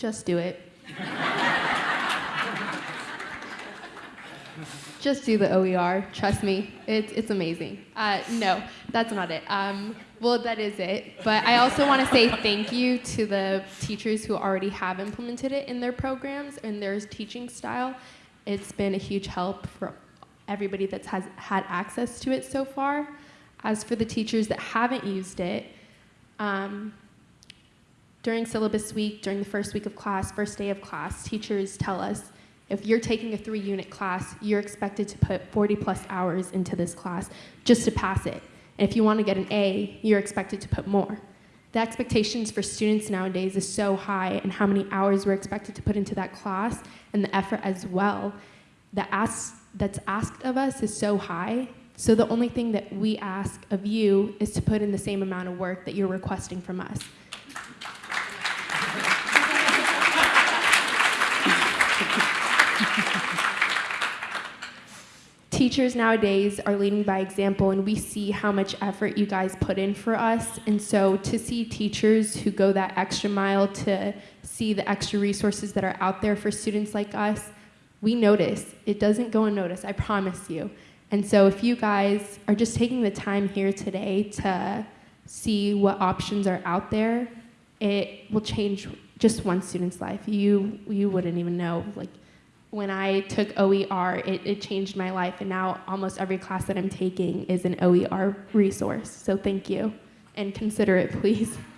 Just do it. Just do the OER. Trust me, it's, it's amazing. Uh, no, that's not it. Um, well, that is it. But I also want to say thank you to the teachers who already have implemented it in their programs and their teaching style. It's been a huge help for everybody that's has had access to it so far. As for the teachers that haven't used it, um, during syllabus week, during the first week of class, first day of class, teachers tell us if you're taking a three unit class, you're expected to put 40 plus hours into this class just to pass it. And if you want to get an A, you're expected to put more. The expectations for students nowadays is so high and how many hours we're expected to put into that class and the effort as well. The ask that's asked of us is so high. So the only thing that we ask of you is to put in the same amount of work that you're requesting from us. Teachers nowadays are leading by example, and we see how much effort you guys put in for us. And so, to see teachers who go that extra mile to see the extra resources that are out there for students like us, we notice. It doesn't go unnoticed, I promise you. And so, if you guys are just taking the time here today to see what options are out there, it will change just one student's life. You, you wouldn't even know. Like, when I took OER, it, it changed my life, and now almost every class that I'm taking is an OER resource. So thank you, and consider it, please.